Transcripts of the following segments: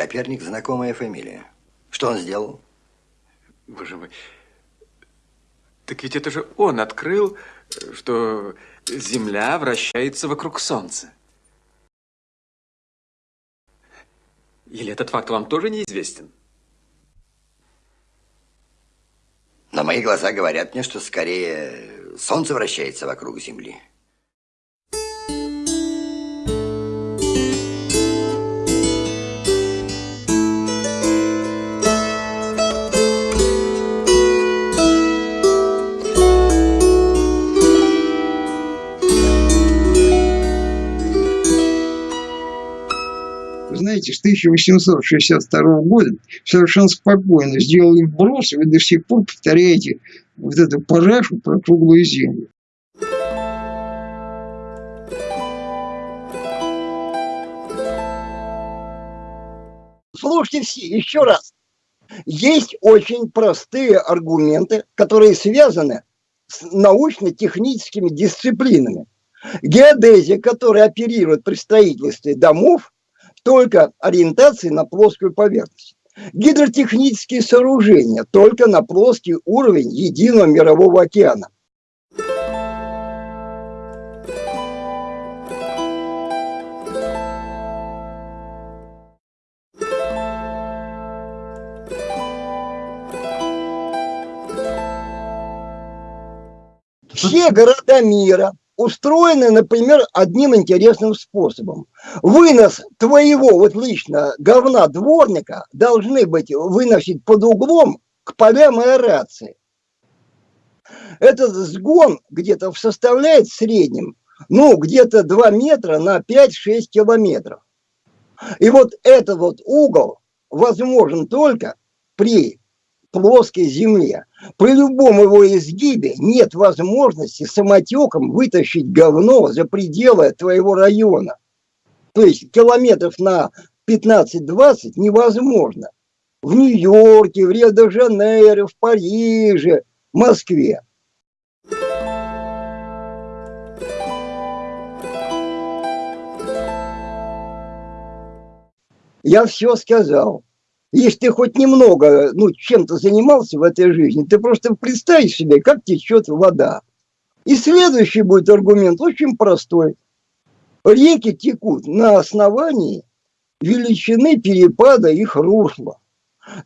Коперник – знакомая фамилия. Что он сделал? Боже мой. Так ведь это же он открыл, что Земля вращается вокруг Солнца. Или этот факт вам тоже неизвестен? На мои глаза говорят мне, что скорее Солнце вращается вокруг Земли. Знаете, с 1862 года совершенно спокойно сделали вброс, и вы до сих пор повторяете вот эту парашу про круглую землю. Слушайте все, еще раз. Есть очень простые аргументы, которые связаны с научно-техническими дисциплинами. Геодезия, которая оперирует при строительстве домов, только ориентации на плоскую поверхность. Гидротехнические сооружения только на плоский уровень единого мирового океана. Все города мира устроены, например, одним интересным способом. Вынос твоего вот лично говна дворника должны быть выносить под углом к полям аэрации. Этот сгон где-то составляет в среднем, ну, где-то 2 метра на 5-6 километров. И вот этот вот угол возможен только при плоской земле. При любом его изгибе нет возможности самотеком вытащить говно за пределы твоего района. То есть километров на 15-20 невозможно. В Нью-Йорке, в Рио-де-Жанейро, в Париже, в Москве. Я все сказал. Если ты хоть немного, ну, чем-то занимался в этой жизни, ты просто представь себе, как течет вода. И следующий будет аргумент очень простой. Реки текут на основании величины перепада их русла.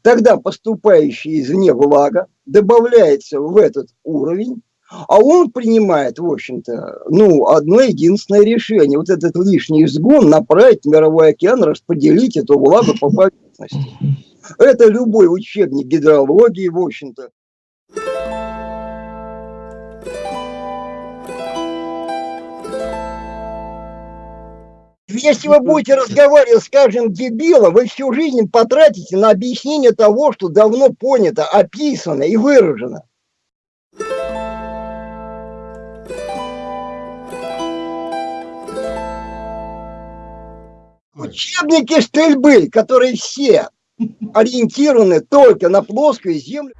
Тогда поступающая извне влага добавляется в этот уровень, а он принимает, в общем-то, ну, одно единственное решение. Вот этот лишний изгон направить в мировой океан, распределить эту влагу по поверхности. Это любой учебник гидрологии, в общем-то. Если вы будете разговаривать с каждым дебилом, вы всю жизнь потратите на объяснение того, что давно понято, описано и выражено. Учебники стрельбы, которые все ориентированы только на плоскую землю.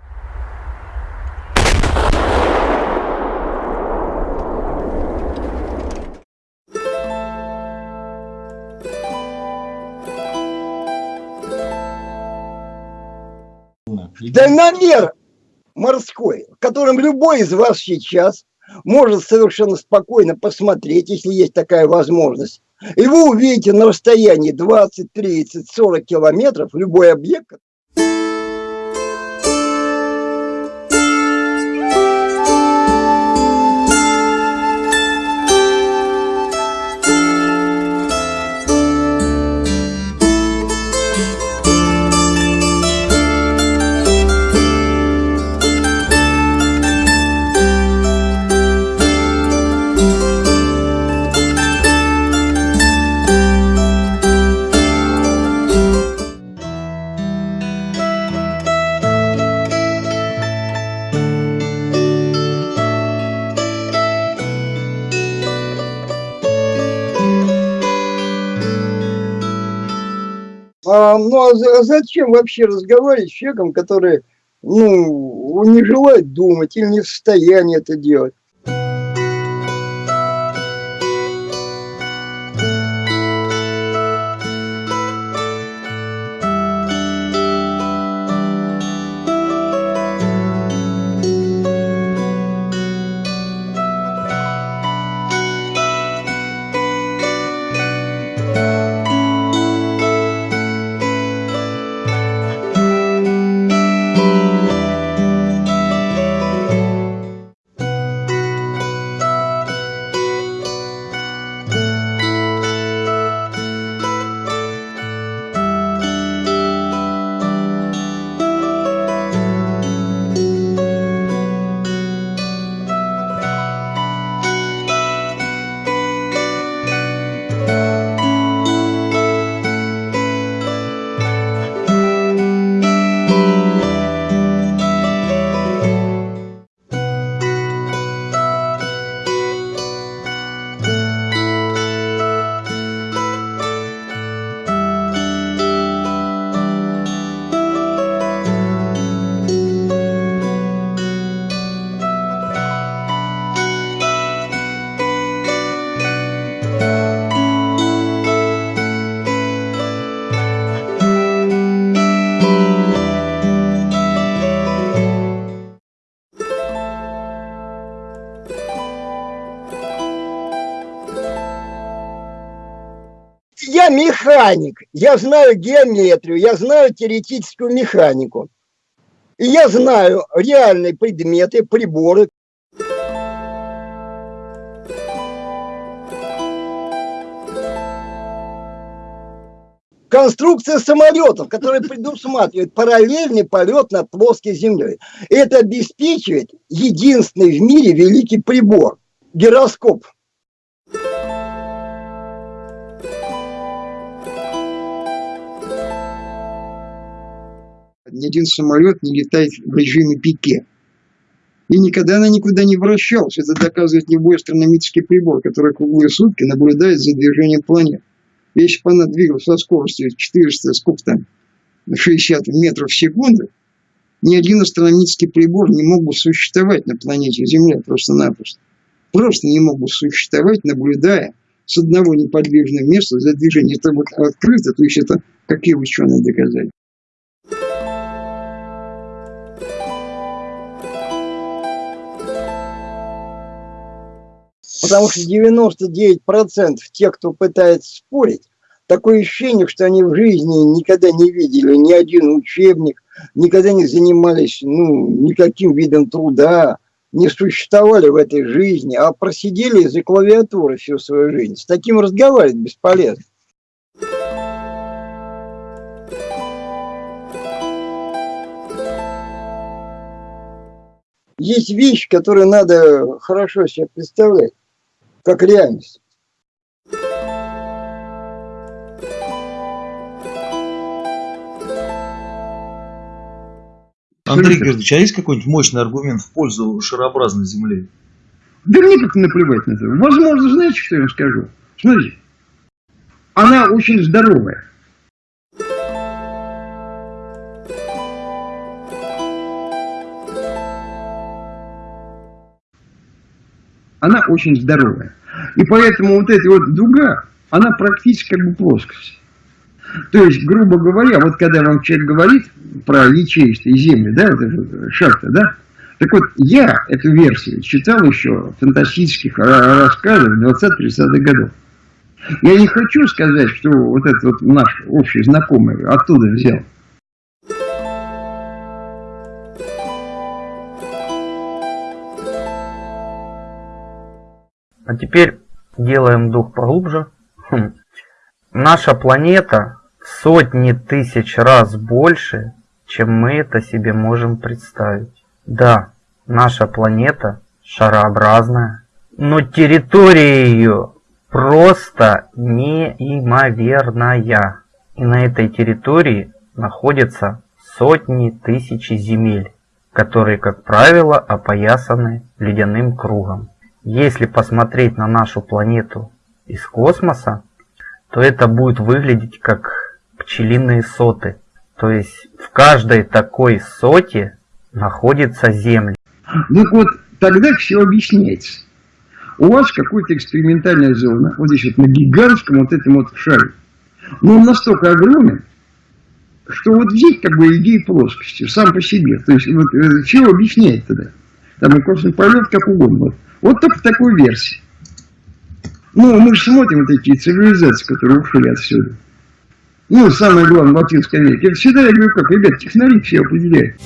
Дальномер морской, которым любой из вас сейчас может совершенно спокойно посмотреть, если есть такая возможность, и вы увидите на расстоянии 20, 30, 40 километров любой объект, А, ну а зачем вообще разговаривать с человеком, который ну, не желает думать или не в состоянии это делать? Механик, я знаю геометрию, я знаю теоретическую механику. И я знаю реальные предметы, приборы. Конструкция самолетов, которая предусматривает параллельный полет над плоской землей. Это обеспечивает единственный в мире великий прибор – гироскоп. Ни один самолет не летает в режиме пике. И никогда она никуда не вращалась. Это доказывает любой астрономический прибор, который круглые сутки наблюдает за движением планет. Если бы она двигалась со скоростью 400, сколько там, 60 метров в секунду, ни один астрономический прибор не мог бы существовать на планете Земля просто-напросто. Просто не мог бы существовать, наблюдая с одного неподвижного места за движением. Это вот открыто, то есть это какие ученые доказали. Потому что 99% тех, кто пытается спорить, такое ощущение, что они в жизни никогда не видели ни один учебник, никогда не занимались ну, никаким видом труда, не существовали в этой жизни, а просидели за клавиатурой всю свою жизнь. С таким разговаривать бесполезно. Есть вещи, которые надо хорошо себе представлять как реальность. Андрей Георгиевич, а есть какой-нибудь мощный аргумент в пользу шарообразной Земли? Да мне как наплевать на это. Возможно, знаете, что я вам скажу? Смотрите, она очень здоровая. она очень здоровая. И поэтому вот эта вот дуга, она практически как бы плоскость. То есть, грубо говоря, вот когда вам человек говорит про ячеистые земли, да, вот это шахта, да, так вот, я эту версию читал еще фантастических рассказах 20-30-х годов. Я не хочу сказать, что вот этот вот наш общий знакомый оттуда взял. А теперь делаем дух поглубже. Хм. Наша планета сотни тысяч раз больше, чем мы это себе можем представить. Да, наша планета шарообразная, но территория ее просто неимоверная. И на этой территории находятся сотни тысяч земель, которые, как правило, опоясаны ледяным кругом. Если посмотреть на нашу планету из космоса, то это будет выглядеть как пчелиные соты. То есть в каждой такой соте находится Земля. Ну вот тогда все объясняется. У вас какая-то экспериментальная зона, вот здесь вот на гигантском вот этом вот шаре. Но он настолько огромен, что вот здесь как бы идея плоскости, сам по себе. То есть вот э, чего объясняет тогда? Там и космос полет как угодно. Вот. Вот только в такой версии. Ну, мы же смотрим такие цивилизации, которые ушли отсюда. Ну, самое главное, в Латинской Америке. Всегда я говорю, как, ребят, технари все определяют.